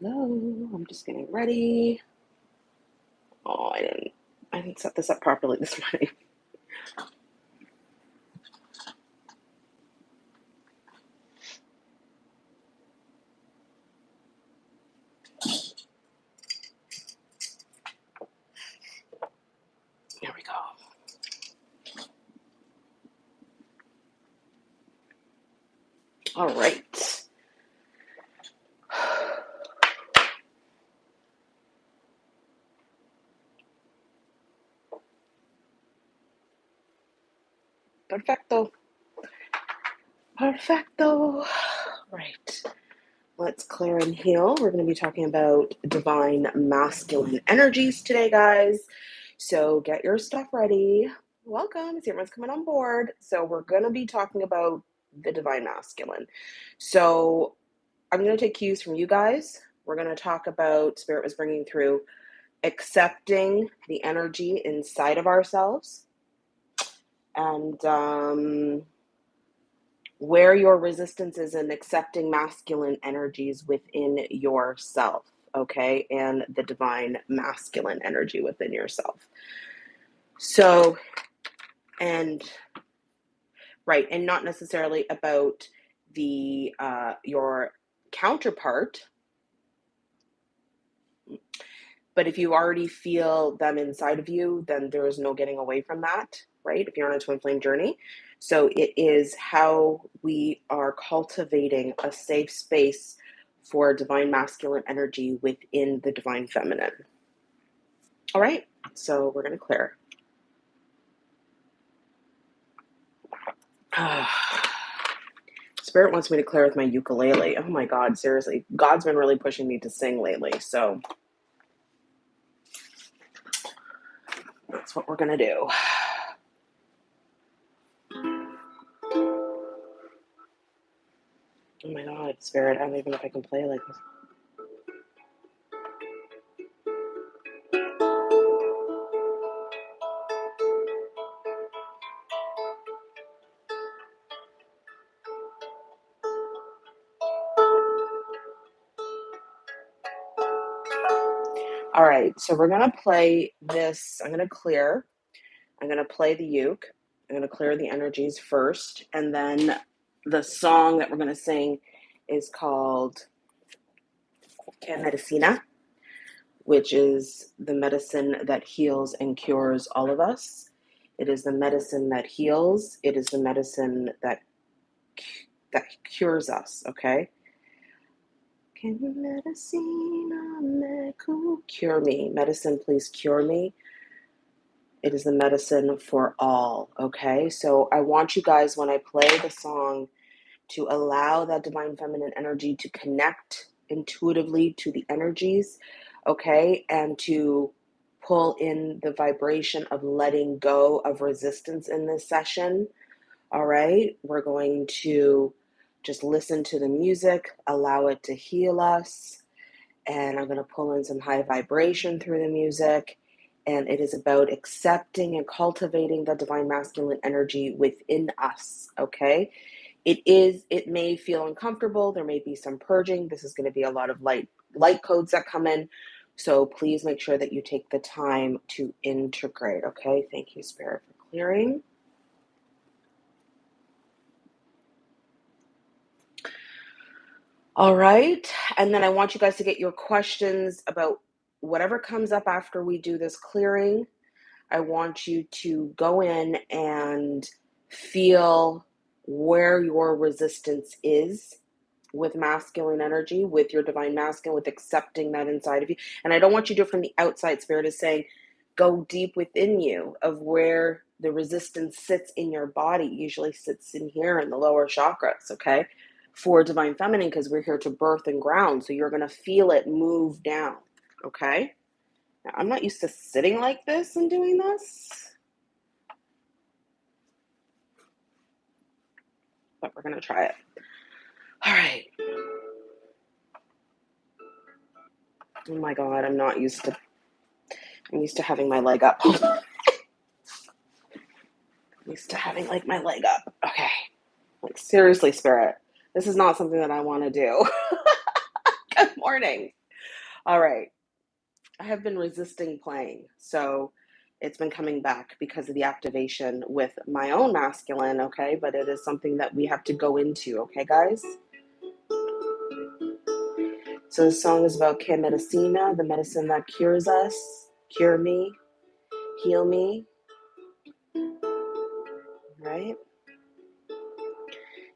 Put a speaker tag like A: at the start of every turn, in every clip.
A: Hello, I'm just getting ready. Oh, I didn't I didn't set this up properly this morning. There we go. All right. Perfecto. Perfecto. Right. Let's We're going to be talking about divine masculine energies today, guys. So get your stuff ready. Welcome. See everyone's coming on board. So we're going to be talking about the divine masculine. So I'm going to take cues from you guys. We're going to talk about Spirit was bringing through accepting the energy inside of ourselves and um, where your resistance is in accepting masculine energies within yourself, okay, and the divine masculine energy within yourself. So, and right, and not necessarily about the uh, your counterpart, but if you already feel them inside of you, then there is no getting away from that, right? If you're on a twin flame journey. So it is how we are cultivating a safe space for divine masculine energy within the divine feminine. All right, so we're going to clear. Spirit wants me to clear with my ukulele. Oh my God, seriously. God's been really pushing me to sing lately. So that's what we're going to do. Oh my God, Spirit, I don't even know if I can play like this. All right, so we're going to play this. I'm going to clear. I'm going to play the uke. I'm going to clear the energies first. And then the song that we're going to sing is called Que Medicina, which is the medicine that heals and cures all of us. It is the medicine that heals. It is the medicine that that cures us. Okay. Que medicina me cure me. Medicine, please cure me. It is the medicine for all. Okay. So I want you guys, when I play the song, to allow that divine feminine energy to connect intuitively to the energies. Okay. And to pull in the vibration of letting go of resistance in this session. All right. We're going to just listen to the music, allow it to heal us. And I'm going to pull in some high vibration through the music. And it is about accepting and cultivating the divine masculine energy within us. Okay. It is, it may feel uncomfortable. There may be some purging. This is going to be a lot of light, light codes that come in. So please make sure that you take the time to integrate. Okay. Thank you, Spirit, for clearing. All right. And then I want you guys to get your questions about whatever comes up after we do this clearing. I want you to go in and feel where your resistance is with masculine energy, with your divine masculine, with accepting that inside of you. And I don't want you to do it from the outside. Spirit is saying, go deep within you of where the resistance sits in your body. Usually sits in here in the lower chakras, okay? for divine feminine because we're here to birth and ground. So you're going to feel it move down. Okay. Now, I'm not used to sitting like this and doing this, but we're going to try it. All right. Oh my God. I'm not used to, I'm used to having my leg up. I'm used to having like my leg up. Okay. Like seriously, spirit. This is not something that I want to do. Good morning. All right. I have been resisting playing. So it's been coming back because of the activation with my own masculine, okay? But it is something that we have to go into, okay, guys? So the song is about que medicina, the medicine that cures us, cure me, heal me, right?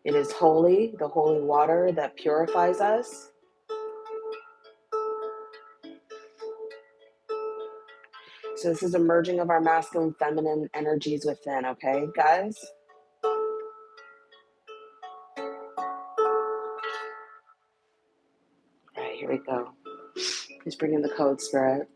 A: It is holy, the holy water that purifies us. So this is a merging of our masculine feminine energies within, okay, guys? All right, here we go. Please bring in the code, Spirit.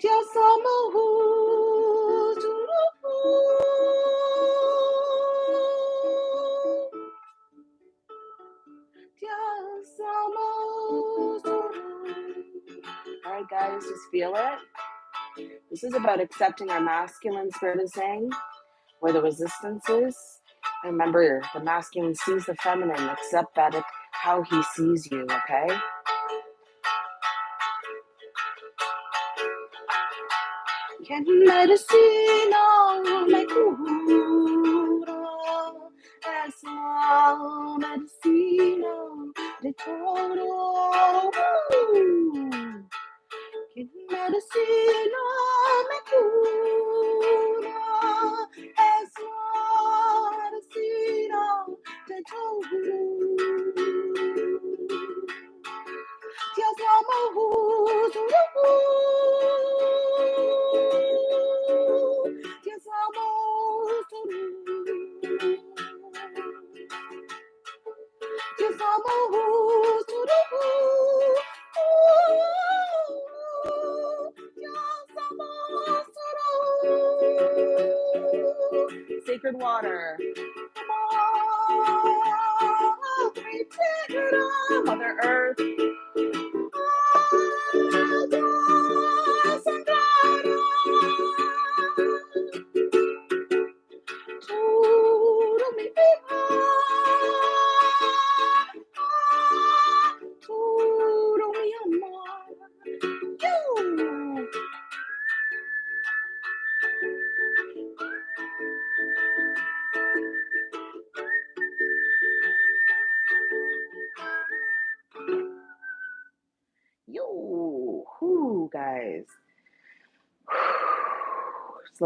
A: Dios amo. All right, guys, just feel it. This is about accepting our masculine spirit is saying, where the resistance is. Remember, the masculine sees the feminine. Accept that it, how he sees you, okay? Que medicina me cura,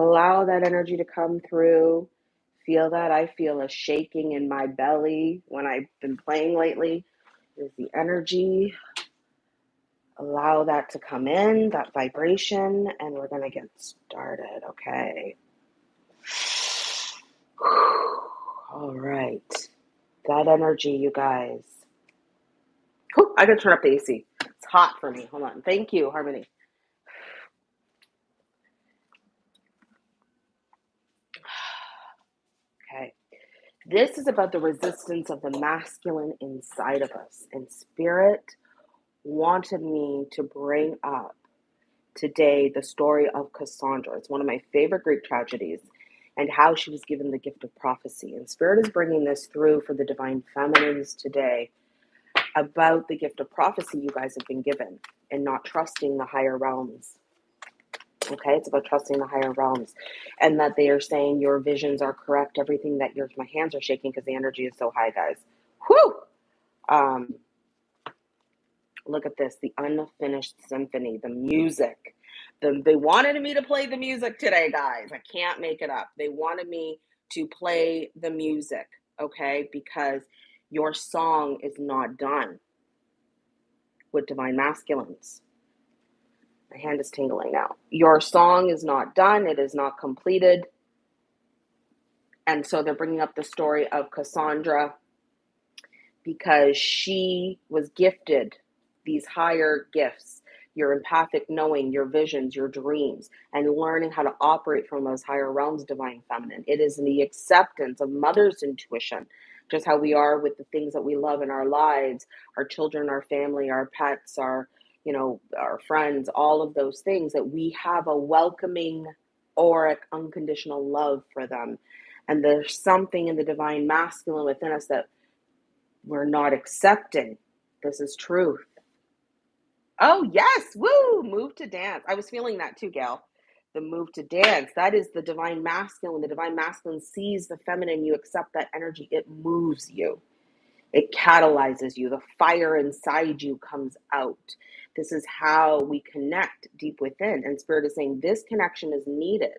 A: allow that energy to come through. Feel that. I feel a shaking in my belly when I've been playing lately. Is the energy. Allow that to come in, that vibration, and we're going to get started, okay? All right. That energy, you guys. Oh, I gotta turn up the AC. It's hot for me. Hold on. Thank you, Harmony. Okay. This is about the resistance of the masculine inside of us. And Spirit wanted me to bring up today the story of Cassandra. It's one of my favorite Greek tragedies and how she was given the gift of prophecy. And Spirit is bringing this through for the divine feminines today about the gift of prophecy you guys have been given and not trusting the higher realms. Okay, it's about trusting the higher realms and that they are saying your visions are correct. Everything that yours, my hands are shaking because the energy is so high, guys. Whew! Um, look at this the unfinished symphony, the music. The, they wanted me to play the music today, guys. I can't make it up. They wanted me to play the music, okay, because your song is not done with divine masculines. My hand is tingling now. Your song is not done, it is not completed. And so they're bringing up the story of Cassandra because she was gifted these higher gifts your empathic knowing, your visions, your dreams, and learning how to operate from those higher realms, divine feminine. It is the acceptance of mother's intuition, just how we are with the things that we love in our lives, our children, our family, our pets, our you know, our friends, all of those things that we have a welcoming auric unconditional love for them. And there's something in the divine masculine within us that we're not accepting. This is truth. Oh, yes. Woo. Move to dance. I was feeling that too, Gail. The move to dance. That is the divine masculine. The divine masculine sees the feminine. You accept that energy. It moves you, it catalyzes you. The fire inside you comes out. This is how we connect deep within. And Spirit is saying this connection is needed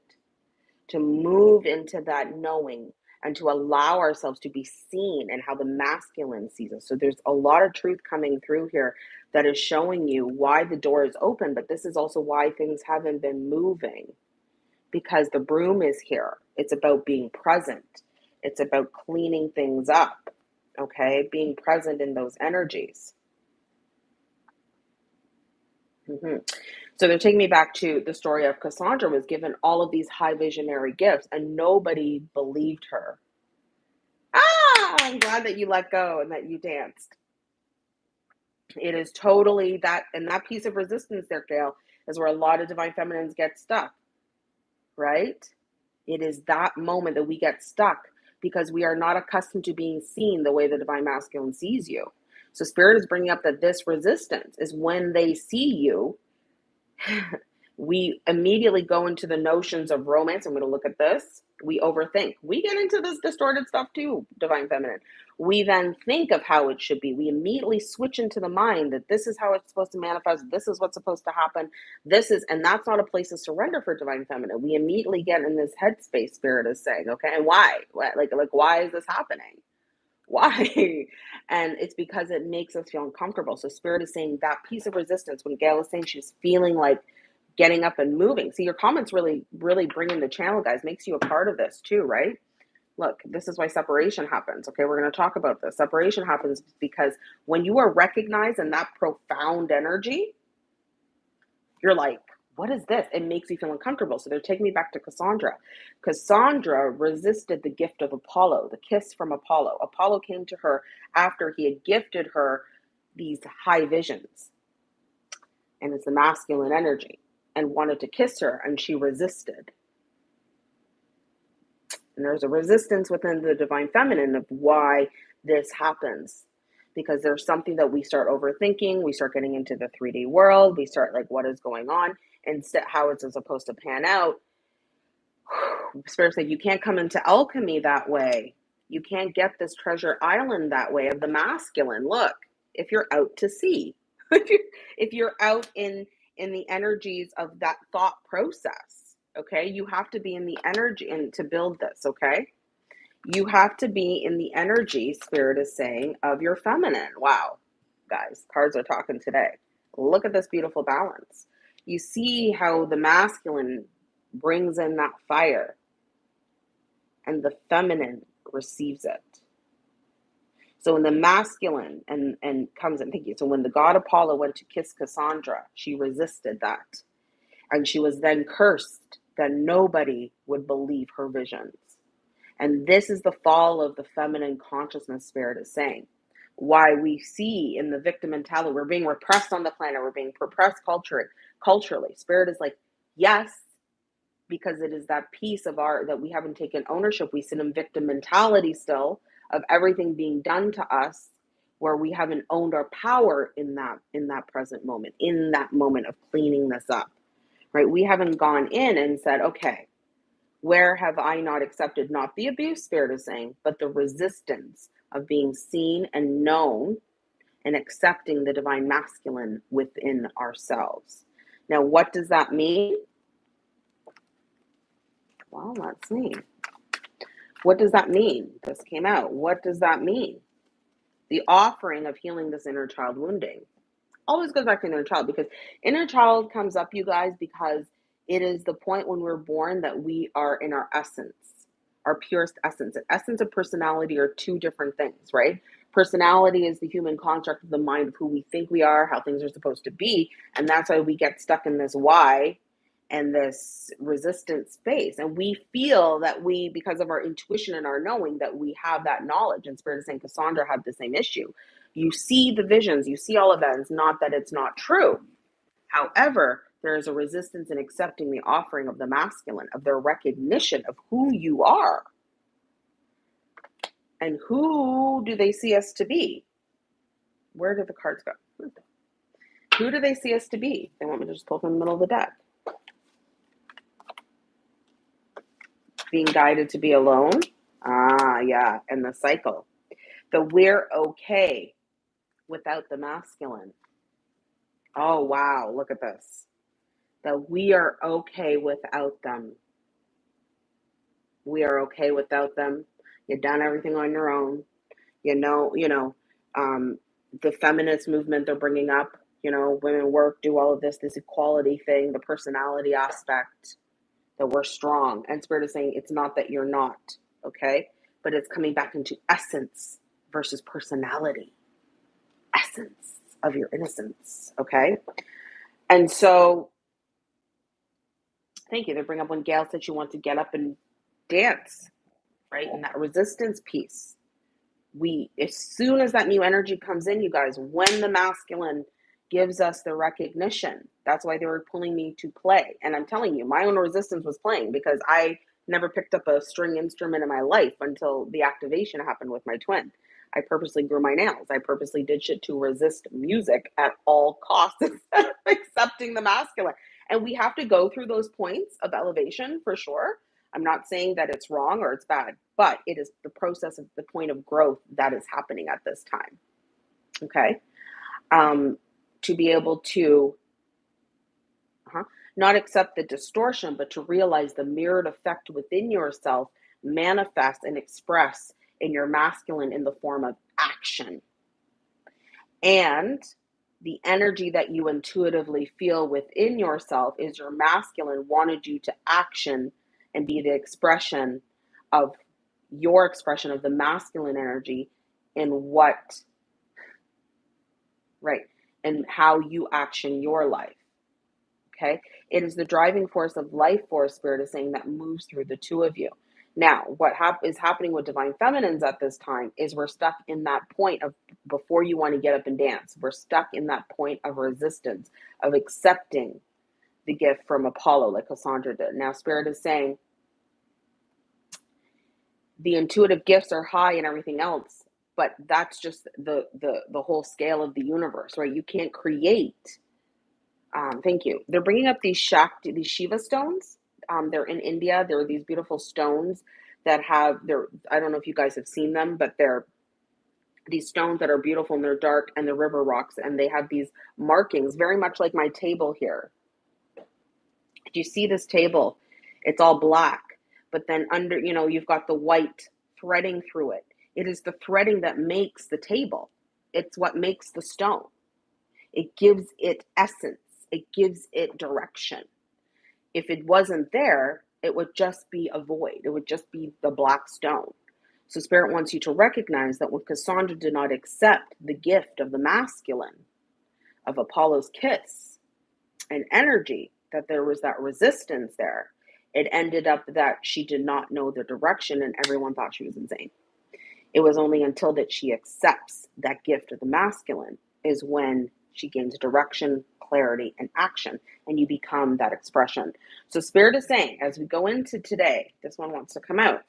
A: to move into that knowing and to allow ourselves to be seen and how the masculine sees us. So there's a lot of truth coming through here that is showing you why the door is open, but this is also why things haven't been moving because the broom is here. It's about being present, it's about cleaning things up, okay? Being present in those energies. hmm So they're taking me back to the story of Cassandra was given all of these high visionary gifts and nobody believed her. Ah, I'm glad that you let go and that you danced. It is totally that, and that piece of resistance there, Gail, is where a lot of divine feminines get stuck, right? It is that moment that we get stuck because we are not accustomed to being seen the way the divine masculine sees you. So, Spirit is bringing up that this resistance is when they see you we immediately go into the notions of romance. I'm going to look at this. We overthink. We get into this distorted stuff too, divine feminine. We then think of how it should be. We immediately switch into the mind that this is how it's supposed to manifest. This is what's supposed to happen. This is, and that's not a place of surrender for divine feminine. We immediately get in this headspace. Spirit is saying, okay, and why? Like, like, why is this happening? Why? And it's because it makes us feel uncomfortable. So Spirit is saying that piece of resistance. When Gail was saying she's feeling like getting up and moving. See, your comments really, really bring in the channel, guys, makes you a part of this too, right? Look, this is why separation happens. Okay, we're going to talk about this. Separation happens because when you are recognized in that profound energy, you're like, what is this? It makes you feel uncomfortable. So they're taking me back to Cassandra. Cassandra resisted the gift of Apollo, the kiss from Apollo. Apollo came to her after he had gifted her these high visions. And it's the masculine energy and wanted to kiss her, and she resisted. And there's a resistance within the divine feminine of why this happens. Because there's something that we start overthinking, we start getting into the 3D world, we start like, what is going on? Instead, how it's supposed to pan out. Spirit said, you can't come into alchemy that way. You can't get this treasure island that way of the masculine. Look, if you're out to sea, if you're out in in the energies of that thought process. Okay. You have to be in the energy and to build this. Okay. You have to be in the energy, Spirit is saying, of your feminine. Wow. Guys, cards are talking today. Look at this beautiful balance. You see how the masculine brings in that fire and the feminine receives it. So when the masculine and and comes in, thank you. So when the god Apollo went to kiss Cassandra, she resisted that. And she was then cursed that nobody would believe her visions. And this is the fall of the feminine consciousness spirit is saying. Why we see in the victim mentality, we're being repressed on the planet, we're being repressed culturally. Culturally, spirit is like, yes, because it is that piece of our that we haven't taken ownership. We sit in victim mentality still, of everything being done to us where we haven't owned our power in that in that present moment in that moment of cleaning this up right? We haven't gone in and said, okay, where have I not accepted not the abuse spirit is saying, but the resistance of being seen and known and accepting the divine masculine within ourselves. Now, what does that mean? Well, let's see. What does that mean? This came out. What does that mean? The offering of healing this inner child wounding always goes back to inner child because inner child comes up, you guys, because it is the point when we're born that we are in our essence, our purest essence. And essence and personality are two different things, right? Personality is the human construct of the mind of who we think we are, how things are supposed to be. And that's why we get stuck in this why and this resistance space. And we feel that we, because of our intuition and our knowing, that we have that knowledge. And Spirit is saying Cassandra had the same issue. You see the visions, you see all of not that it's not true. However, there is a resistance in accepting the offering of the masculine, of their recognition of who you are. And who do they see us to be? Where did the cards go? Who do they see us to be? They want me to just pull from the middle of the deck. Being guided to be alone. Ah, yeah. And the cycle. The we're okay without the masculine. Oh, wow. Look at this. That we are okay without them. We are okay without them. You've done everything on your own. You know, you know, um, the feminist movement they're bringing up, you know, women work, do all of this, this equality thing, the personality aspect, that we're strong. And Spirit is saying it's not that you're not, okay? But it's coming back into essence versus personality, essence of your innocence, okay? And so, thank you. They bring up when Gail said she wants to get up and dance right? And that resistance piece. We, as soon as that new energy comes in, you guys, when the masculine gives us the recognition, that's why they were pulling me to play. And I'm telling you, my own resistance was playing because I never picked up a string instrument in my life until the activation happened with my twin. I purposely grew my nails. I purposely did shit to resist music at all costs, accepting the masculine. And we have to go through those points of elevation for sure. I'm not saying that it's wrong or it's bad, but it is the process of the point of growth that is happening at this time. Okay. Um, to be able to uh-huh, not accept the distortion, but to realize the mirrored effect within yourself manifest and express in your masculine in the form of action. And the energy that you intuitively feel within yourself is your masculine wanted you to action and be the expression of your expression of the masculine energy in what right and how you action your life okay? It is the driving force of life force spirit is saying that moves through the two of you. Now what hap- is happening with divine feminines at this time is we're stuck in that point of before you want to get up and dance we're stuck in that point of resistance of accepting the gift from apollo like cassandra did. Now spirit is saying the intuitive gifts are high and everything else but that's just the the the whole scale of the universe right? You can't create um, thank you. They're bringing up these shakti these shiva stones. Um, they're in india. There are these beautiful stones that have they're i don't know if you guys have seen them but they're these stones that are beautiful and they're dark and the river rocks and they have these markings very much like my table here. Do you see this table it's all black but then under, you know, you've got the white threading through it. It is the threading that makes the table. It's what makes the stone. It gives it essence. It gives it direction. If it wasn't there, it would just be a void. It would just be the black stone. So Spirit wants you to recognize that when Cassandra did not accept the gift of the masculine, of Apollo's kiss and energy, that there was that resistance there it ended up that she did not know the direction and everyone thought she was insane. It was only until that she accepts that gift of the masculine is when she gains direction, clarity, and action, and you become that expression. So, Spirit is saying, as we go into today, this one wants to come out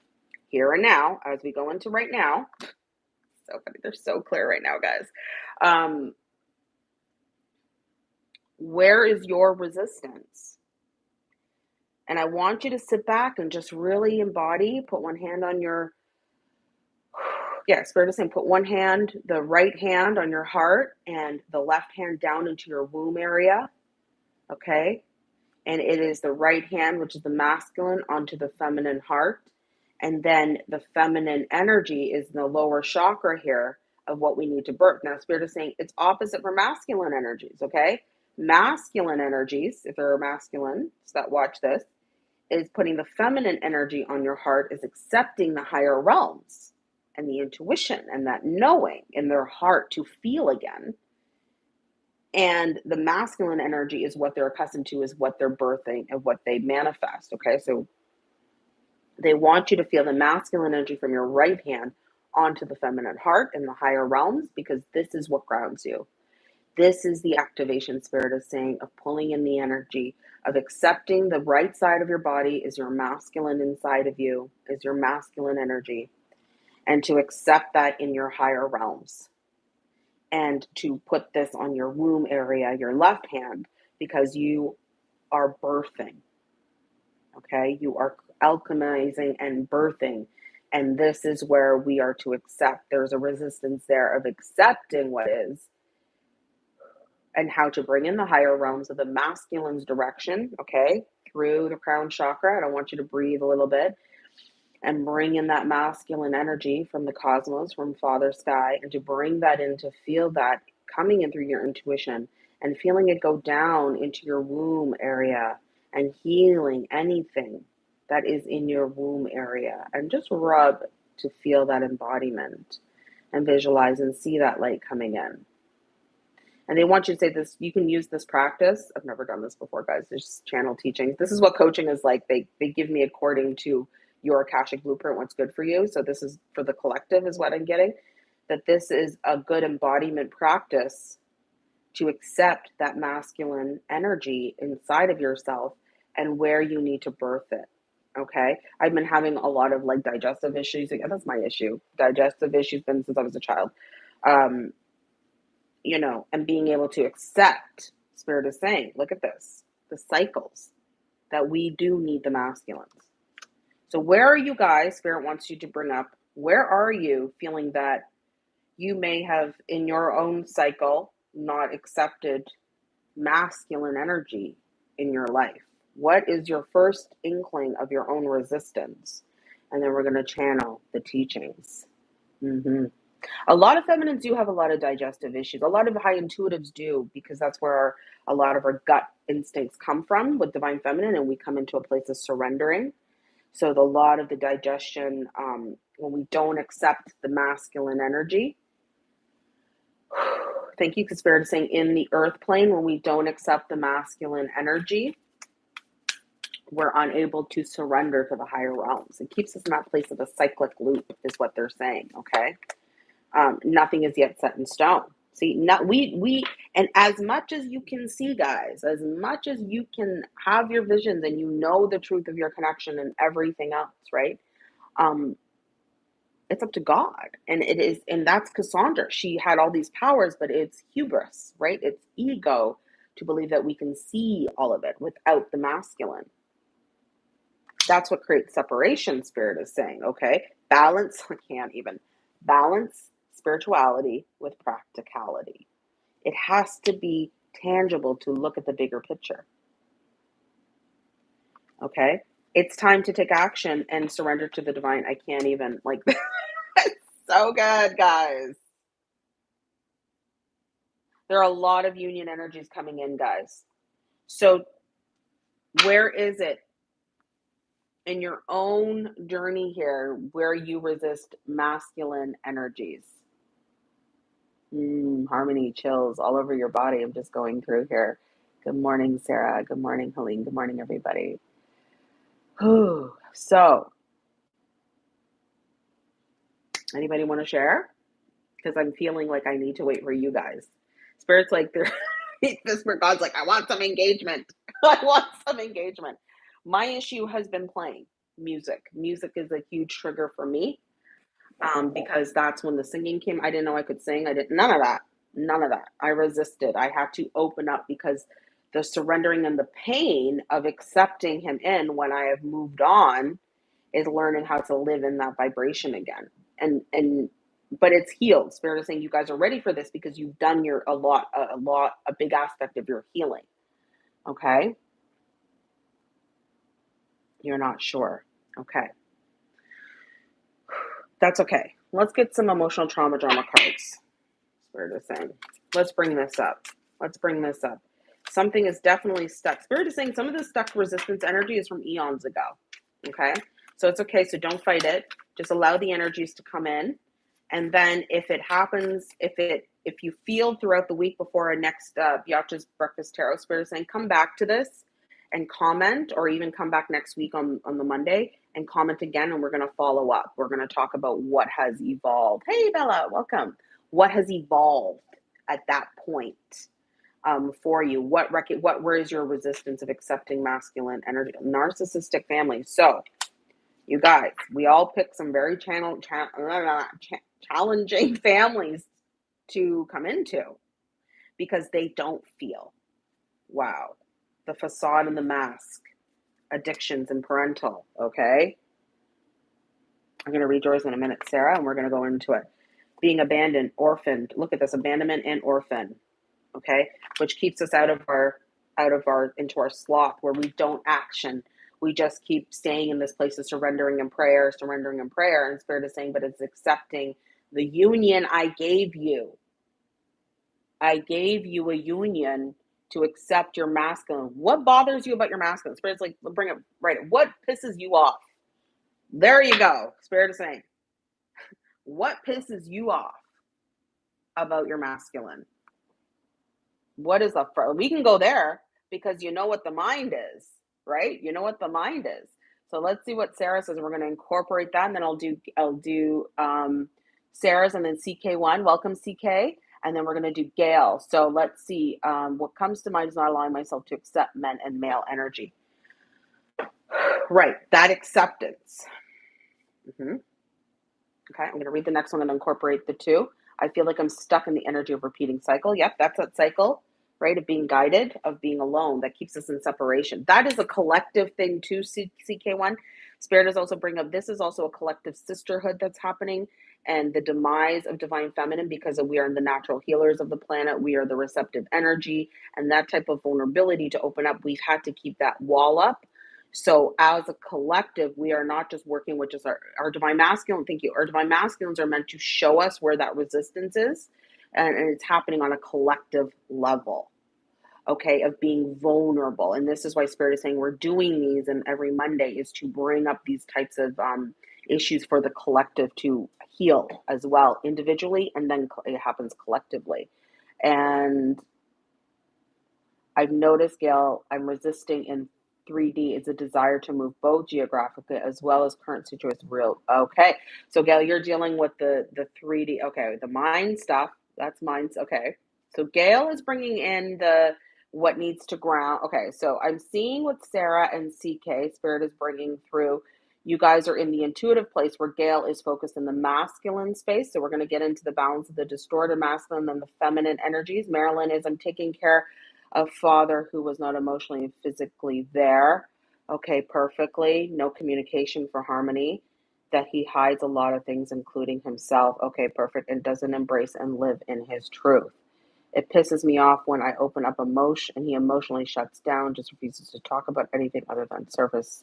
A: here and now, as we go into right now. So funny, they're so clear right now, guys. Um, where is your resistance? And I want you to sit back and just really embody, put one hand on your, yeah, Spirit is saying put one hand, the right hand on your heart and the left hand down into your womb area. Okay. And it is the right hand, which is the masculine, onto the feminine heart. And then the feminine energy is the lower chakra here of what we need to birth. Now, Spirit is saying it's opposite for masculine energies, okay? Masculine energies, if there are masculine that watch this, is putting the feminine energy on your heart, is accepting the higher realms and the intuition and that knowing in their heart to feel again. And the masculine energy is what they're accustomed to, is what they're birthing and what they manifest. Okay, so they want you to feel the masculine energy from your right hand onto the feminine heart in the higher realms because this is what grounds you. This is the activation spirit is saying of pulling in the energy of accepting the right side of your body is your masculine inside of you, is your masculine energy, and to accept that in your higher realms. And to put this on your womb area, your left hand, because you are birthing. Okay, you are alchemizing and birthing. And this is where we are to accept. There's a resistance there of accepting what is and how to bring in the higher realms of the masculine's direction, okay, through the crown chakra. And I want you to breathe a little bit and bring in that masculine energy from the cosmos, from Father Sky, and to bring that in to feel that coming in through your intuition and feeling it go down into your womb area and healing anything that is in your womb area and just rub to feel that embodiment and visualize and see that light coming in. And they want you to say this, you can use this practice. I've never done this before, guys. There's channel teaching. This is what coaching is like. They they give me according to your Akashic blueprint, what's good for you. So this is for the collective, is what I'm getting. That this is a good embodiment practice to accept that masculine energy inside of yourself and where you need to birth it. Okay. I've been having a lot of like digestive issues. Again, that's my issue. Digestive issues been since I was a child. Um, you know, and being able to accept, Spirit is saying, look at this, the cycles that we do need the masculines. So, where are you guys? Spirit wants you to bring up, where are you feeling that you may have in your own cycle not accepted masculine energy in your life? What is your first inkling of your own resistance? And then we're going to channel the teachings. hmm A lot of feminines do have a lot of digestive issues. A lot of high intuitives do because that's where our, a lot of our gut instincts come from with divine feminine, and we come into a place of surrendering. So the lot of the digestion um, when we don't accept the masculine energy. Thank you, because Spirit, saying in the earth plane when we don't accept the masculine energy we're unable to surrender to the higher realms. It keeps us in that place of a cyclic loop, is what they're saying. Okay, um, nothing is yet set in stone. See, not we we, and as much as you can see, guys, as much as you can have your visions and you know the truth of your connection and everything else, right? Um, it's up to God, and it is, and that's Cassandra. She had all these powers, but it's hubris, right? It's ego to believe that we can see all of it without the masculine that's what creates separation, spirit is saying, okay? Balance, I can't even. Balance spirituality with practicality. It has to be tangible to look at the bigger picture. Okay? It's time to take action and surrender to the divine. I can't even, like, it's so good, guys. There are a lot of union energies coming in, guys. So, where is it in your own journey here where you resist masculine energies. Mm, harmony chills all over your body. I'm just going through here. Good morning, Sarah. Good morning, Helene. Good morning, everybody. So, anybody want to share? Because I'm feeling like I need to wait for you guys. Spirit's like, they're, this God's like, I want some engagement. I want some engagement my issue has been playing music. Music is a huge trigger for me um, because that's when the singing came. I didn't know I could sing. I didn't, none of that. None of that. I resisted. I had to open up because The surrendering and the pain of accepting him in when I have moved on is learning how to live in that vibration again. And and but it's healed. Spirit is saying you guys are ready for this because you've done your a lot a, a lot a big aspect of your healing. Okay? You're not sure. Okay. That's okay. Let's get some emotional trauma drama cards. Spirit is saying. Let's bring this up. Let's bring this up. Something is definitely stuck. Spirit is saying some of the stuck resistance energy is from eons ago. Okay? So it's okay. So don't fight it. Just allow the energies to come in. And then if it happens, if it if you feel throughout the week before our next uh, Biatch's Breakfast Tarot Spirit is saying, come back to this and comment, or even come back next week on, on the Monday and comment again, and we're going to follow up. We're going to talk about what has evolved. Hey, Bella, welcome. What has evolved at that point um, for you? What rec- what where is your resistance of accepting masculine energy? Narcissistic family. So, you guys, we all pick some very channel cha- cha- challenging families to come into because they don't feel. Wow the facade and the mask, addictions and parental. Okay. I'm going to read yours in a minute, Sarah, and we're going to go into it. Being abandoned, orphaned. Look at this abandonment and orphan. Okay. Which keeps us out of our, out of our, into our sloth where we don't action. We just keep staying in this place of surrendering in prayer, surrendering in prayer. And Spirit is saying, but it's accepting the union I gave you. I gave you a union to accept your masculine. What bothers you about your masculine? Spirit's like, bring it right. What pisses you off? There you go. Spirit is saying, what pisses you off about your masculine? What is the first? we can go there because you know what the mind is, right? You know what the mind is. So let's see what Sarah says. We're going to incorporate that, and then I'll do I'll do um, Sarah's and then CK1. Welcome, CK and then we're going to do Gail. So let's see. Um, what comes to mind is not allowing myself to accept men and male energy. Right, that acceptance. Mm-hmm. Okay, I'm going to read the next one and incorporate the two. I feel like I'm stuck in the energy of repeating cycle. Yep, that's that cycle, right? Of being guided, of being alone. That keeps us in separation. That is a collective thing too, CK1. Spirit is also bring up this is also a collective sisterhood that's happening and the demise of divine feminine because we are the natural healers of the planet we are the receptive energy and that type of vulnerability to open up we've had to keep that wall up so as a collective we are not just working with just our, our divine masculine thank you our divine masculines are meant to show us where that resistance is and, and it's happening on a collective level okay, of being vulnerable. And this is why Spirit is saying we're doing these, and every Monday is to bring up these types of um, issues for the collective to heal as well, individually, and then it happens collectively. And I've noticed, Gail, I'm resisting in 3D is a desire to move both geographically as well as current situation real. Okay, so Gail, you're dealing with the the 3D. Okay, the mind stuff. That's minds. Okay, so Gail is bringing in the what needs to ground. Okay, so I'm seeing what Sarah and CK Spirit is bringing through. You guys are in the intuitive place where Gail is focused in the masculine space. So we're going to get into the balance of the distorted masculine and the feminine energies. Marilyn is I'm taking care of father who was not emotionally and physically there. Okay, perfectly. No communication for harmony. That he hides a lot of things, including himself. Okay, perfect. And doesn't embrace and live in his truth. It pisses me off when I open up emotion and he emotionally shuts down, just refuses to talk about anything other than service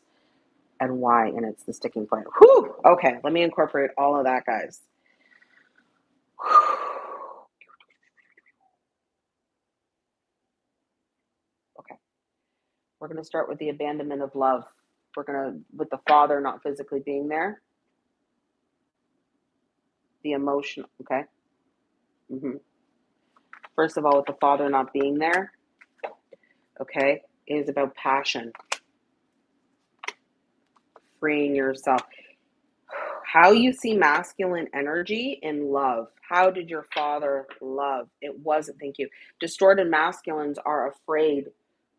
A: and why, and it's the sticking point. Whew! Okay, let me incorporate all of that, guys. Okay, we're going to start with the abandonment of love. We're going to, with the father not physically being there, the emotion, okay? Mm-hmm. First of all, with the Father not being there, okay, is about passion, freeing yourself. How you see masculine energy in love. How did your father love? It wasn't, thank you. Distorted masculines are afraid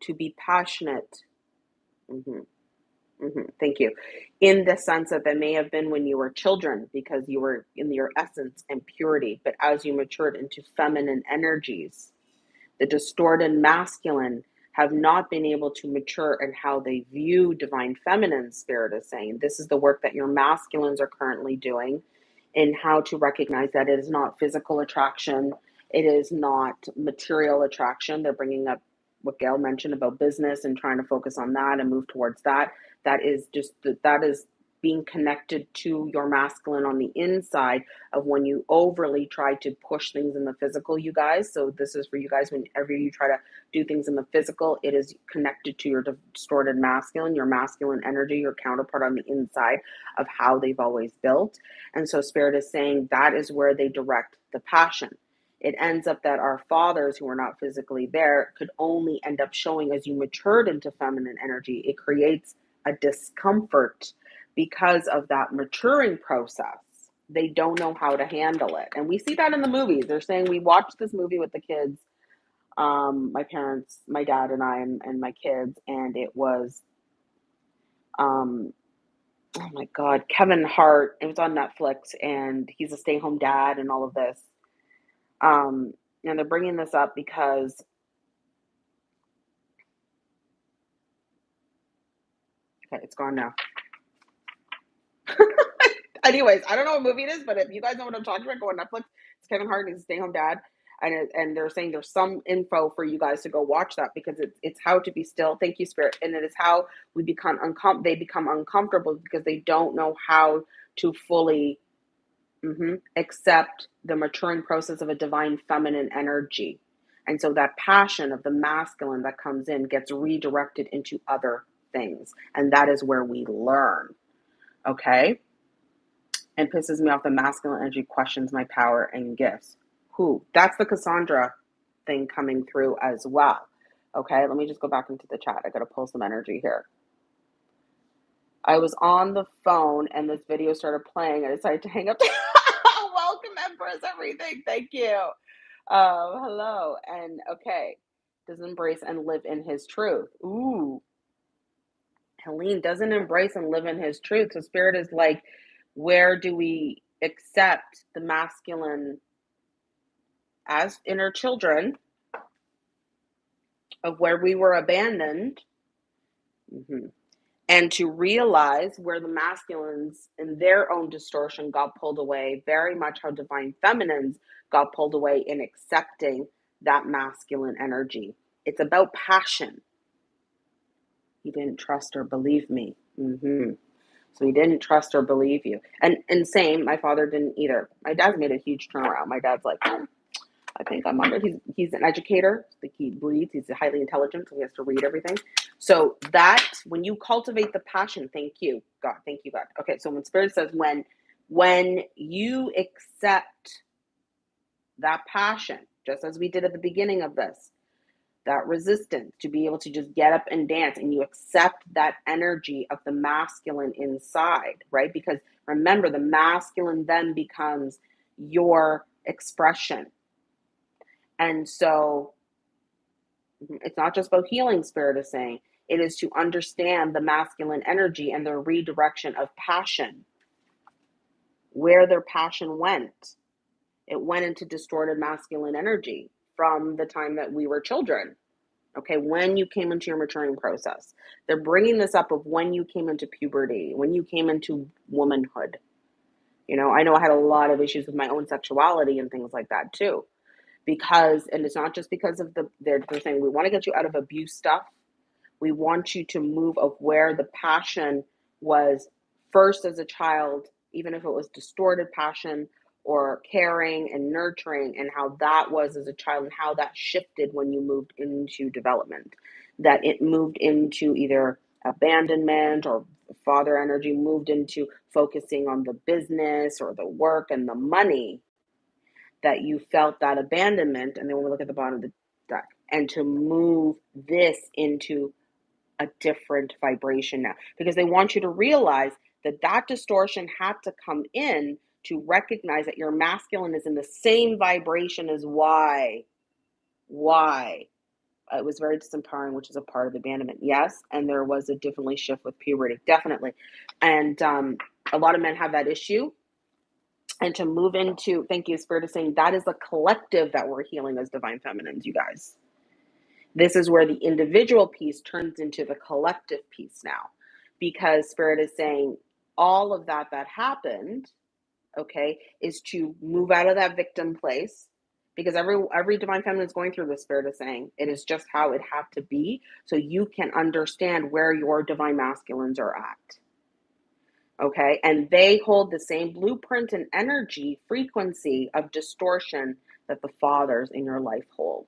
A: to be passionate. Mm-hmm. Mm-hmm. Thank you. In the sense that that may have been when you were children because you were in your essence and purity, but as you matured into feminine energies, the distorted masculine have not been able to mature in how they view divine feminine spirit is saying this is the work that your masculines are currently doing in how to recognize that it is not physical attraction. It is not material attraction. They're bringing up what gail mentioned about business and trying to focus on that and move towards that. That is just that is being connected to your masculine on the inside of when you overly try to push things in the physical, you guys. So, this is for you guys whenever you try to do things in the physical, it is connected to your distorted masculine, your masculine energy, your counterpart on the inside of how they've always built. And so, Spirit is saying that is where they direct the passion. It ends up that our fathers who are not physically there could only end up showing as you matured into feminine energy. It creates a discomfort because of that maturing process, they don't know how to handle it. And we see that in the movies. They're saying we watched this movie with the kids, um, my parents, my dad and I, and, and my kids, and it was, um, oh my God, Kevin Hart. It was on Netflix, and he's a stay-home dad, and all of this. Um, and they're bringing this up because okay, it's gone now. Anyways, I don't know what movie it is, but if you guys know what I'm talking about, go on Netflix. It's Kevin Hart and his stay home dad. And, it, and they're saying there's some info for you guys to go watch that because it's it's how to be still. Thank you, Spirit, and it is how we become uncom they become uncomfortable because they don't know how to fully mm-hmm, accept the maturing process of a divine feminine energy, and so that passion of the masculine that comes in gets redirected into other things, and that is where we learn. Okay and pisses me off the masculine energy questions my power and gifts. Who? That's the Cassandra thing coming through as well. Okay, let me just go back into the chat. I got to pull some energy here. I was on the phone and this video started playing. I decided to hang up. Welcome, Empress, everything. Thank you. Uh, hello. And okay, does embrace and live in his truth. Ooh. Helene doesn't embrace and live in his truth. So, Spirit is like, where do we accept the masculine as inner children of where we were abandoned mm-hmm. and to realize where the masculines in their own distortion got pulled away very much how divine feminines got pulled away in accepting that masculine energy it's about passion he didn't trust or believe me mm-hmm. So he didn't trust or believe you. And and same, my father didn't either. My dad's made a huge turnaround. My dad's like, oh, I think I'm under. He's he's an educator. Like he reads. He's highly intelligent, so he has to read everything. So that when you cultivate the passion, thank you, God, thank you, God. Okay, so when Spirit says when when you accept that passion, just as we did at the beginning of this, that resistance to be able to just get up and dance and you accept that energy of the masculine inside, right? Because remember, the masculine then becomes your expression. And so mm-hmm, it's not just about healing, Spirit is saying, it is to understand the masculine energy and the redirection of passion, where their passion went. It went into distorted masculine energy from the time that we were children. Okay, when you came into your maturing process, they're bringing this up of when you came into puberty, when you came into womanhood. You know, I know I had a lot of issues with my own sexuality and things like that too, because, and it's not just because of the, they're, they're saying we want to get you out of abuse stuff. We want you to move of where the passion was first as a child, even if it was distorted passion or caring and nurturing and how that was as a child and how that shifted when you moved into development. That it moved into either abandonment or father energy moved into focusing on the business or the work and the money that you felt that abandonment and then when we look at the bottom of the deck and to move this into a different vibration now. Because they want you to realize that that distortion had to come in to recognize that your masculine is in the same vibration as why. Why? It was very disempowering, which is a part of the abandonment. Yes, and there was a definitely shift with puberty, definitely. And um, a lot of men have that issue. And to move into, thank you, Spirit is saying that is a collective that we're healing as divine feminines, you guys. This is where the individual piece turns into the collective piece now, because Spirit is saying all of that that happened, okay, is to move out of that victim place. Because every every divine feminine is going through this spirit is saying. It is just how it have to be, so you can understand where your divine masculines are at. Okay and they hold the same blueprint and energy frequency of distortion that the fathers in your life hold.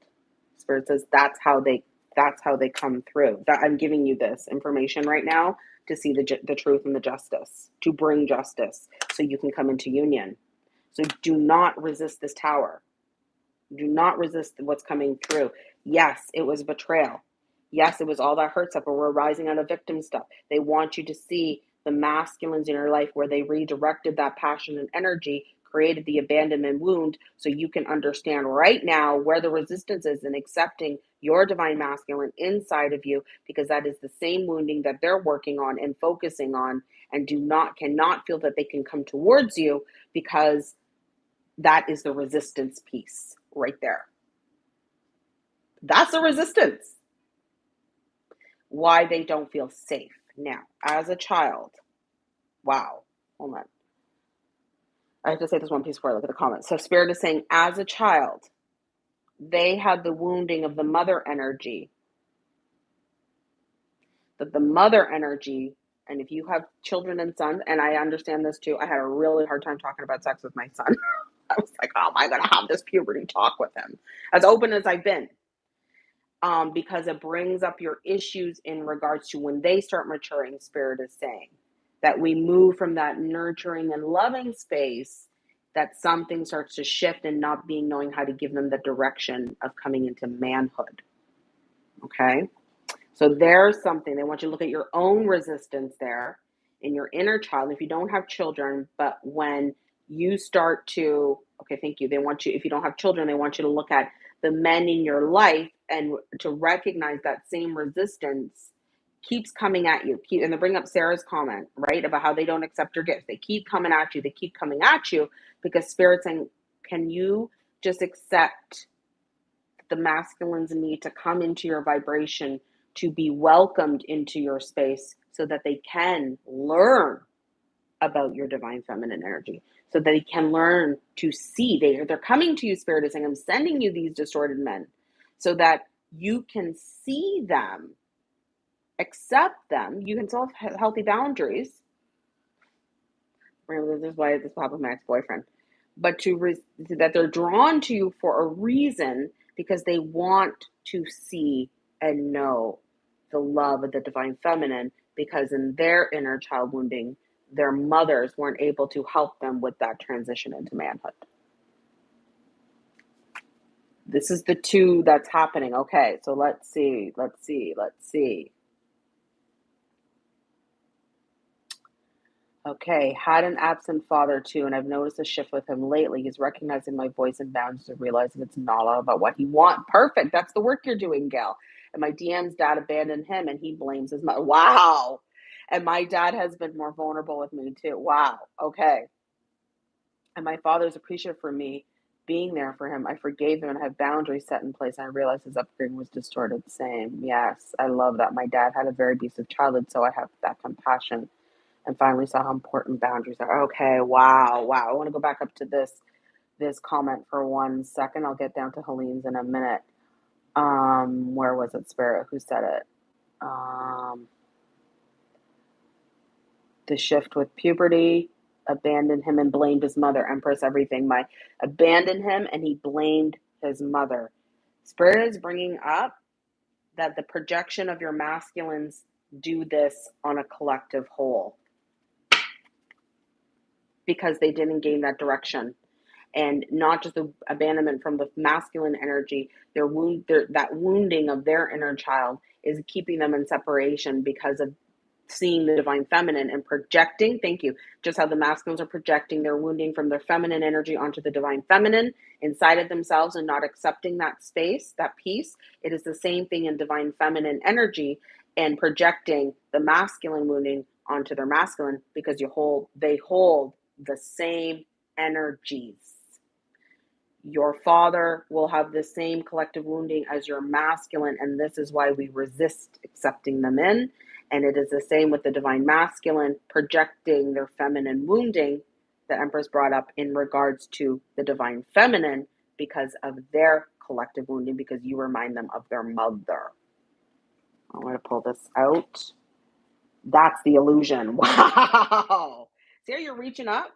A: Spirit says that's how they that's how they come through. That i'm giving you this information right now to see the, the truth and the justice to bring justice so you can come into union. So do not resist this tower. Do not resist what's coming through. Yes it was betrayal. Yes it was all that hurt stuff but we're rising out of victim stuff. They want you to see the masculines in your life where they redirected that passion and energy, created the abandonment wound, so you can understand right now where the resistance is in accepting your divine masculine inside of you, because that is the same wounding that they're working on and focusing on, and do not cannot feel that they can come towards you because that is the resistance piece right there. That's the resistance. Why they don't feel safe now, as a child, wow, hold on. I have to say this one piece before I look at the comments. So, Spirit is saying, as a child, they had the wounding of the mother energy. That the mother energy, and if you have children and sons, and I understand this too, I had a really hard time talking about sex with my son. I was like, how am I going to have this puberty talk with him? As open as I've been um, because it brings up your issues in regards to when they start maturing, Spirit is saying that we move from that nurturing and loving space, that something starts to shift and not being knowing how to give them the direction of coming into manhood. Okay? So there's something they want you to look at your own resistance there in your inner child. If you don't have children, but when you start to, okay, thank you. They want you, if you don't have children, they want you to look at the men in your life and to recognize that same resistance keeps coming at you. Keep, and to bring up Sarah's comment, right, about how they don't accept your gifts. They keep coming at you. They keep coming at you because Spirit's saying, can you just accept the masculines need to come into your vibration to be welcomed into your space so that they can learn about your divine feminine energy so that they can learn to see they, they're coming to you spirit is saying i'm sending you these distorted men so that you can see them accept them you can still have healthy boundaries this is why this problem my ex-boyfriend but to re- that they're drawn to you for a reason because they want to see and know the love of the divine feminine because in their inner child wounding their mothers weren't able to help them with that transition into manhood. This is the two that's happening. Okay, so let's see, let's see, let's see. Okay, had an absent father too, and I've noticed a shift with him lately. He's recognizing my voice and boundaries and realizing it's not all about what he wants. Perfect. That's the work you're doing, Gail. And my DM's dad abandoned him and he blames his mother. Wow. And my dad has been more vulnerable with me too. Wow. Okay. And my father's appreciative for me being there for him. I forgave him and have boundaries set in place. And I realized his upbringing was distorted. Same. Yes. I love that. My dad had a very abusive childhood, so I have that compassion and finally saw how important boundaries are. Okay. Wow. Wow. I want to go back up to this this comment for one second. I'll get down to Helene's in a minute. Um, where was it, Spirit? Who said it? Um, the shift with puberty, abandoned him and blamed his mother. Empress, everything. My abandoned him and he blamed his mother. Spirit is bringing up that the projection of your masculines do this on a collective whole because they didn't gain that direction. And not just the abandonment from the masculine energy their wound their, that wounding of their inner child is keeping them in separation because of seeing the divine feminine and projecting thank you just how the masculines are projecting their wounding from their feminine energy onto the divine feminine inside of themselves and not accepting that space that peace. It is the same thing in divine feminine energy and projecting the masculine wounding onto their masculine because you hold they hold the same energies Your father will have the same collective wounding as your masculine, and this is why we resist accepting them in. And it is the same with the divine masculine projecting their feminine wounding that Empress brought up in regards to the divine feminine because of their collective wounding, because you remind them of their mother. I'm going to pull this out. That's the illusion. Wow. See how you're reaching up?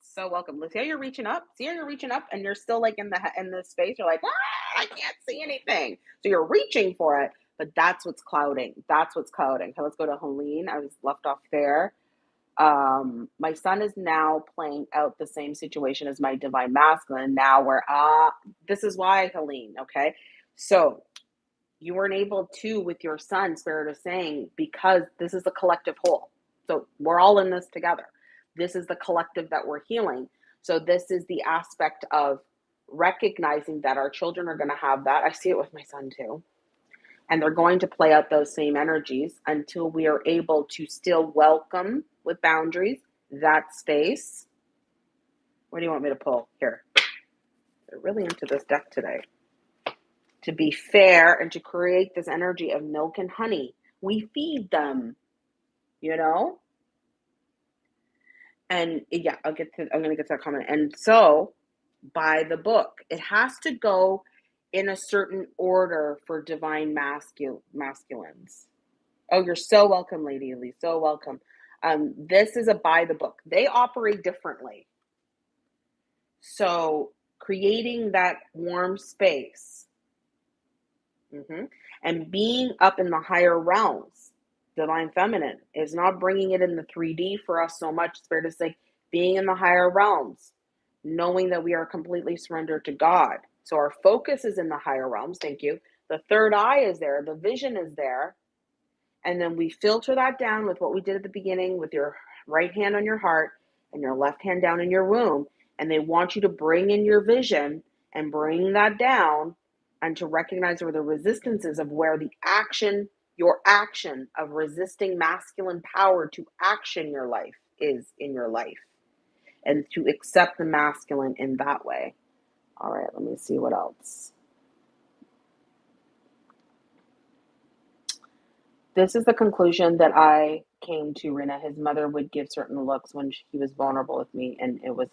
A: So welcome. See how you're reaching up? See how you're reaching up and you're still like in the in the space. You're like, ah, I can't see anything. So you're reaching for it, but that's what's clouding. That's what's clouding. Okay, let's go to Helene. I was left off there. Um, my son is now playing out the same situation as my divine masculine. Now we're ah, uh, this is why Helene. Okay, so you weren't able to with your son. Spirit is saying because this is a collective whole. So we're all in this together. This is the collective that we're healing. So this is the aspect of recognizing that our children are going to have that. I see it with my son too. And they're going to play out those same energies until we are able to still welcome with boundaries that space. What do you want me to pull? Here. They're really into this deck today. To be fair and to create this energy of milk and honey. We feed them, you know? and yeah, I'll get to I'm gonna get to that comment. And so by the book, it has to go in a certain order for divine masculine masculines. Oh, you're so welcome, Lady Lee. So welcome. Um, this is a by the book. They operate differently. So creating that warm space mm-hmm, and being up in the higher realms divine feminine is not bringing it in the 3D for us so much. Spirit is like being in the higher realms, knowing that we are completely surrendered to God. So our focus is in the higher realms. Thank you. The third eye is there, the vision is there. And then we filter that down with what we did at the beginning with your right hand on your heart and your left hand down in your womb. And they want you to bring in your vision and bring that down and to recognize where the resistance is of where the action your action of resisting masculine power to action your life is in your life and to accept the masculine in that way. All right, let me see what else. This is the conclusion that I came to, Rina. His mother would give certain looks when he was vulnerable with me, and it was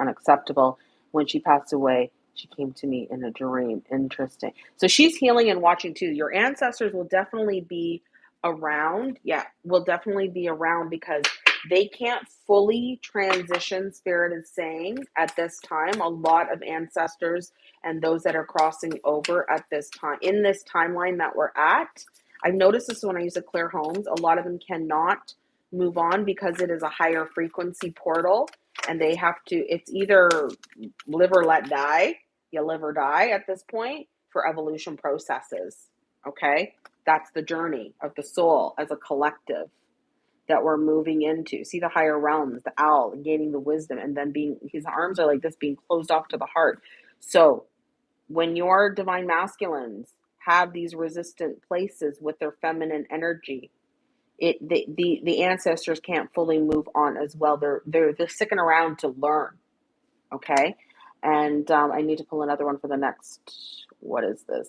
A: unacceptable. When she passed away, she came to me in a dream. Interesting. So she's healing and watching too. Your ancestors will definitely be around. Yeah, will definitely be around because they can't fully transition, Spirit is saying, at this time. A lot of ancestors and those that are crossing over at this time, in this timeline that we're at. I've noticed this when I use to clear homes. A lot of them cannot move on because it is a higher frequency portal and they have to, it's either live or let die you live or die at this point for evolution processes. Okay. That's the journey of the soul as a collective that we're moving into. See the higher realms, the owl, gaining the wisdom, and then being, his arms are like this, being closed off to the heart. So when your divine masculines have these resistant places with their feminine energy, it the, the the ancestors can't fully move on as well. They're they're they're sticking around to learn. Okay. And um, I need to pull another one for the next. What is this?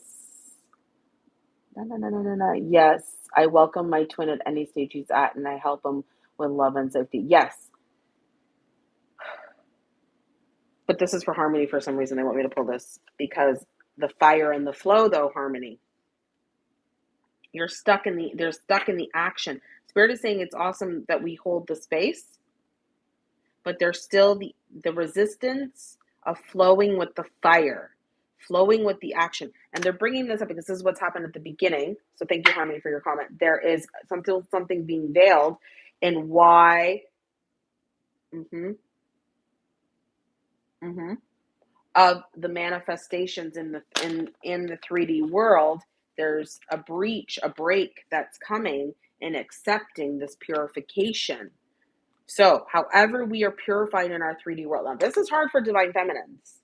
A: No, no, no, no, no, no. Yes, I welcome my twin at any stage he's at, and I help him with love and safety. Yes. But this is for harmony for some reason. They want me to pull this because the fire and the flow, though, harmony. You're stuck in the, they're stuck in the action. Spirit is saying it's awesome that we hold the space, but there's still the, the resistance of flowing with the fire, flowing with the action. And they're bringing this up because this is what's happened at the beginning. So thank you, Harmony, for your comment. There is something something being veiled in why. Mm-hmm. Mm-hmm. Of the manifestations in the in in the 3D world, there's a breach, a break that's coming in accepting this purification so, however, we are purified in our 3D world. Now, this is hard for divine feminines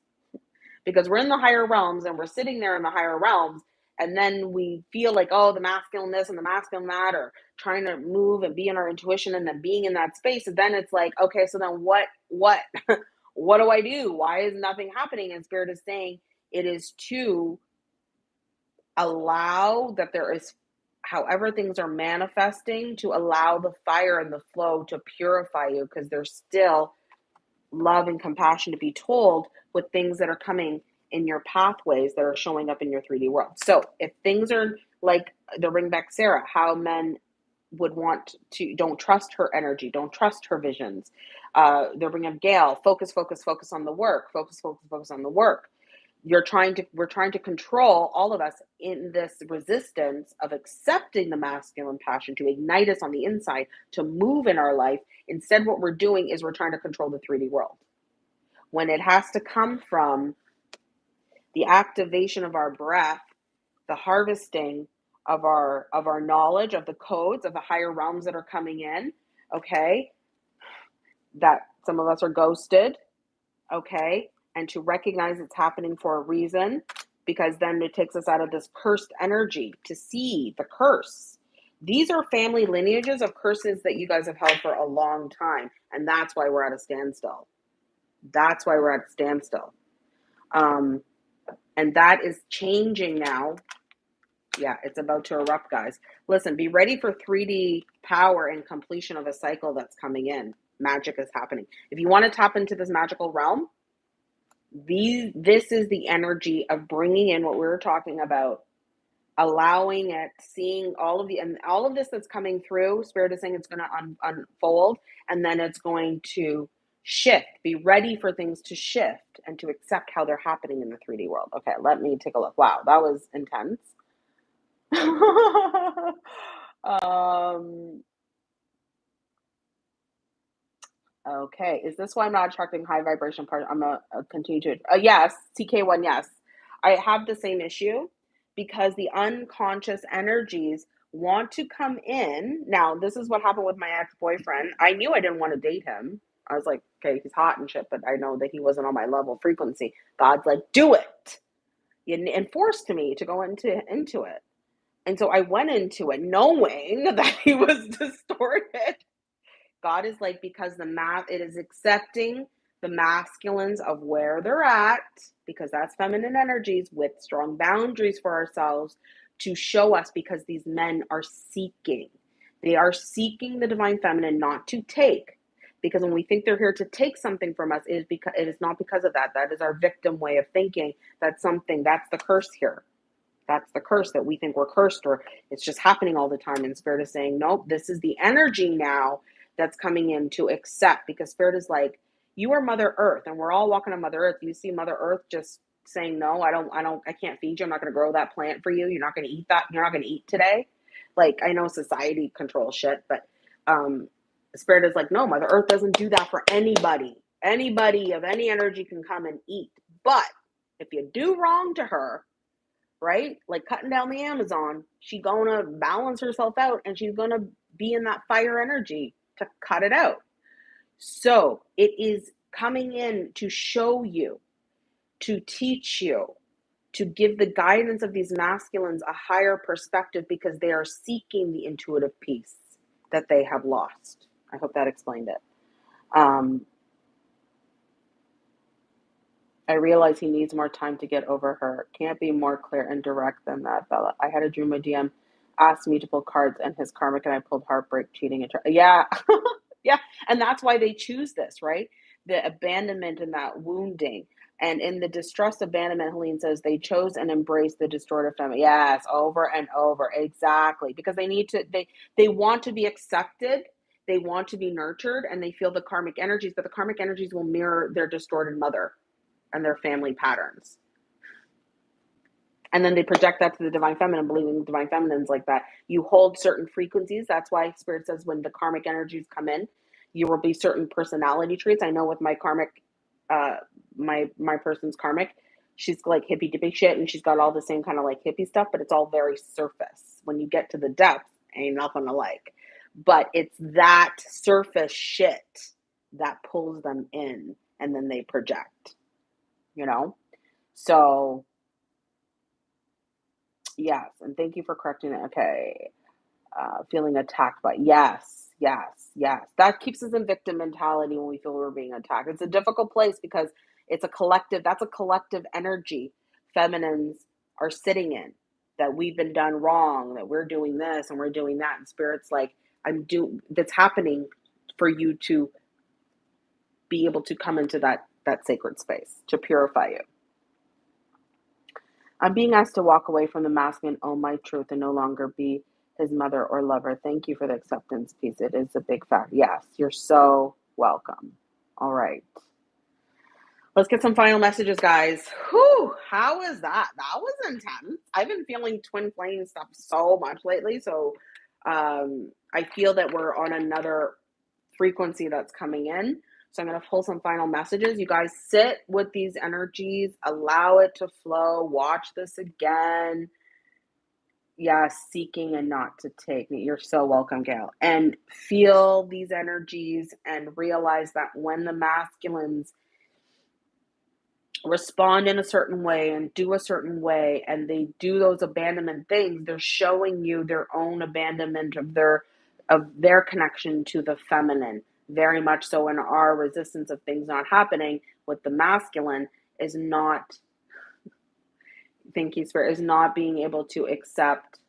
A: because we're in the higher realms and we're sitting there in the higher realms, and then we feel like, oh, the masculine this and the masculine that, or trying to move and be in our intuition and then being in that space. And then it's like, okay, so then what, what, what do I do? Why is nothing happening? And Spirit is saying it is to allow that there is, however, things are manifesting, to allow the fire and the flow to purify you because there's still love and compassion to be told with things that are coming in your pathways that are showing up in your 3D world. So if things are like the ring back Sarah, how men would want to don't trust her energy, don't trust her visions. Uh, they're bringing up Gail, focus, focus, focus on the work, focus, focus, focus on the work. You're trying to, we're trying to control all of us in this resistance of accepting the masculine passion to ignite us on the inside, to move in our life. Instead, what we're doing is we're trying to control the 3D world. When it has to come from the activation of our breath, the harvesting of our of our knowledge of the codes of the higher realms that are coming in okay that some of us are ghosted okay and to recognize it's happening for a reason because then it takes us out of this cursed energy to see the curse these are family lineages of curses that you guys have held for a long time and that's why we're at a standstill that's why we're at a standstill um, and that is changing now yeah, it's about to erupt, guys. Listen, be ready for 3D power and completion of a cycle that's coming in. Magic is happening. If you want to tap into this magical realm, these this is the energy of bringing in what we were talking about, allowing it, seeing all of the and all of this that's coming through. Spirit is saying it's going to un, unfold, and then it's going to shift. Be ready for things to shift and to accept how they're happening in the 3D world. Okay, let me take a look. Wow, that was intense. um, okay, is this why I'm not attracting high vibration part? I'm gonna uh, continue to. Uh, yes, TK1. Yes, I have the same issue because the unconscious energies want to come in. Now, this is what happened with my ex boyfriend. I knew I didn't want to date him. I was like, okay, he's hot and shit, but I know that he wasn't on my level frequency. God's like, do it, and forced me to go into into it. And so I went into it knowing that he was distorted. God is like, because the math, it is accepting the masculines of where they're at, because that's feminine energies with strong boundaries for ourselves to show us because these men are seeking. They are seeking the divine feminine not to take. Because when we think they're here to take something from us, it is because it is not because of that. That is our victim way of thinking. That's something, that's the curse here that's the curse that we think we're cursed or it's just happening all the time and spirit is saying nope this is the energy now that's coming in to accept because spirit is like you are mother earth and we're all walking on mother earth. You see mother earth just saying no i don't i don't i can't feed you. I'm not going to grow that plant for you. You're not going to eat that you're not going to eat today. Like i know society controls shit but um spirit is like no mother earth doesn't do that for anybody. Anybody of any energy can come and eat. But if you do wrong to her right? Like cutting down the Amazon, she gonna balance herself out and she's gonna be in that fire energy to cut it out. So it is coming in to show you, to teach you, to give the guidance of these masculines a higher perspective because they are seeking the intuitive peace that they have lost. I hope that explained it. Um, I realize he needs more time to get over her. Can't be more clear and direct than that, Bella. I had a dream a DM asked me to pull cards and his karmic, and I pulled heartbreak, cheating, and tra- yeah, yeah. And that's why they choose this, right? The abandonment and that wounding. And in the distrust abandonment, Helene says they chose and embraced the distorted family. Yes, over and over, exactly, because they need to. They they want to be accepted. They want to be nurtured, and they feel the karmic energies, but the karmic energies will mirror their distorted mother and their family patterns. And then they project that to the divine feminine, believing the divine feminine's like that. You hold certain frequencies. That's why spirit says when the karmic energies come in, you will be certain personality traits. I know with my karmic, uh, my my person's karmic, she's like hippy dippy shit, and she's got all the same kind of like hippie stuff, but it's all very surface. When you get to the depth, ain't nothing to like. But it's that surface shit that pulls them in, and then they project you know? So, yes, and thank you for correcting it. Okay. Uh, feeling attacked by, yes, yes, yes. That keeps us in victim mentality when we feel we're being attacked. It's a difficult place because it's a collective, that's a collective energy feminines are sitting in that we've been done wrong, that we're doing this and we're doing that. And spirit's like, I'm doing that's happening for you to be able to come into that that sacred space to purify you. I'm being asked to walk away from the mask and own my truth, and no longer be his mother or lover. Thank you for the acceptance piece. It is a big fact. Yes, you're so welcome. All right. Let's get some final messages, guys. Whew, how is that? That was intense. I've been feeling twin flame stuff so much lately. So um, I feel that we're on another frequency that's coming in. So I'm going to pull some final messages. You guys sit with these energies, allow it to flow, watch this again. Yes, seeking and not to take. You're so welcome, Gail. And feel these energies and realize that when the masculines respond in a certain way and do a certain way and they do those abandonment things, they're showing you their own abandonment of their of their connection to the feminine very much so in our resistance of things not happening with the masculine is not thank you spirit is not being able to accept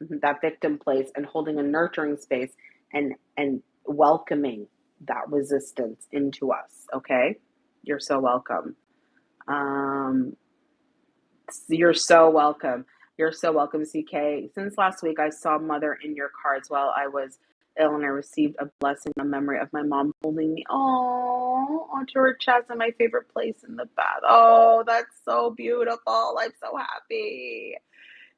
A: that victim place and holding a nurturing space and and welcoming that resistance into us okay? You're so welcome. Um you're so welcome. You're so welcome ck since last week i saw mother in your cards while i was ill and I received a blessing, a memory of my mom holding me, oh, onto her chest in my favorite place in the bath. Oh, that's so beautiful. I'm so happy.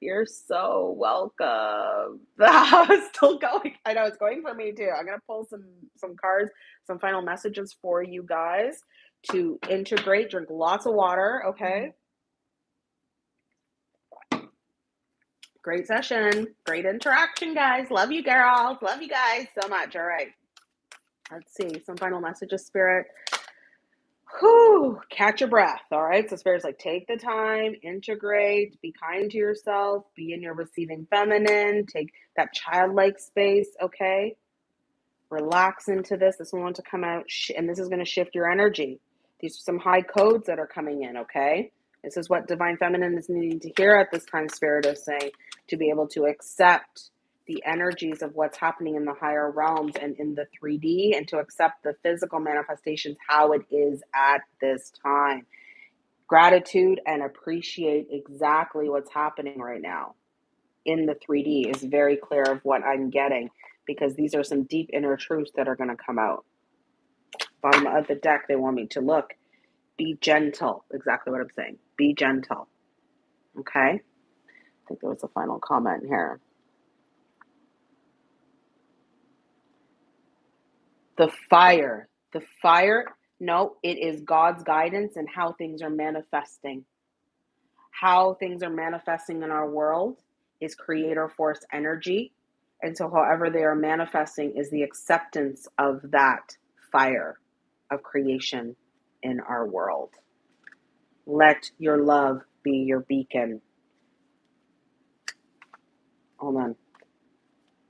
A: You're so welcome. I was still going. I know it's going for me too. I'm gonna pull some some cards, some final messages for you guys to integrate. Drink lots of water, okay? Great session. Great interaction, guys. Love you, girls. Love you guys so much. All right. Let's see. Some final messages, Spirit. Whew. Catch your breath. All right. So, Spirit's like, take the time, integrate, be kind to yourself, be in your receiving feminine, take that childlike space. Okay. Relax into this. This one wants to come out, and this is going to shift your energy. These are some high codes that are coming in. Okay. This is what Divine Feminine is needing to hear at this time, Spirit is saying, to be able to accept the energies of what's happening in the higher realms and in the 3D and to accept the physical manifestations how it is at this time. Gratitude and appreciate exactly what's happening right now in the 3D is very clear of what I'm getting because these are some deep inner truths that are going to come out. Bottom of the deck, they want me to look. Be gentle. Exactly what I'm saying. Be gentle. Okay? I think there was a final comment here. The fire. The fire, no, it is God's guidance and how things are manifesting. How things are manifesting in our world is creator force energy. And so, however, they are manifesting is the acceptance of that fire of creation in our world. Let your love be your beacon. Hold on.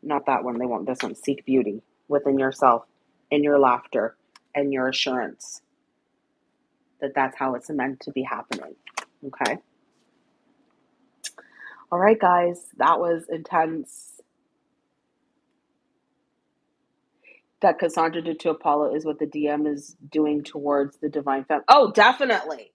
A: Not that one. They want this one. Seek beauty within yourself, in your laughter, and your assurance that that's how it's meant to be happening. Okay. All right, guys. That was intense. That Cassandra did to Apollo is what the DM is doing towards the divine femme. Oh, definitely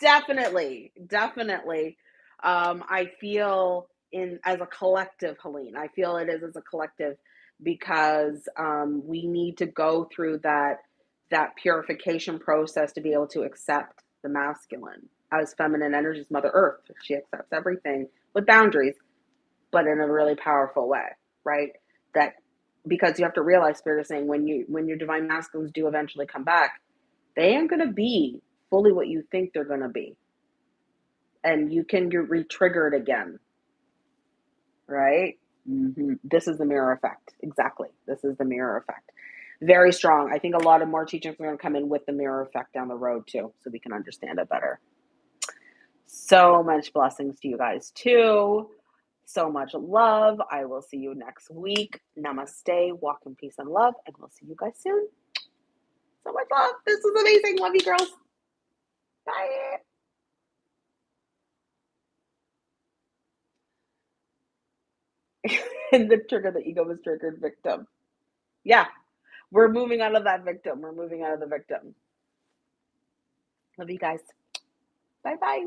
A: definitely, definitely. Um, I feel in as a collective, Helene. I feel it is as a collective because um, we need to go through that that purification process to be able to accept the masculine as feminine energies, Mother Earth. She accepts everything with boundaries, but in a really powerful way, right? That because you have to realize, Spirit is saying when you when your divine masculines do eventually come back, they ain't gonna be fully what you think they're going to be. And you can get re-triggered again. Right? Mm-hmm. This is the mirror effect. Exactly. This is the mirror effect. Very strong. I think a lot of more teachings are going to come in with the mirror effect down the road too, so we can understand it better. So much blessings to you guys too. So much love. I will see you next week. Namaste. Walk in peace and love. And we'll see you guys soon. So much love. This is amazing. Love you, girls. Bye. and the trigger, the ego was triggered victim. Yeah, we're moving out of that victim. We're moving out of the victim. Love you guys. Bye bye.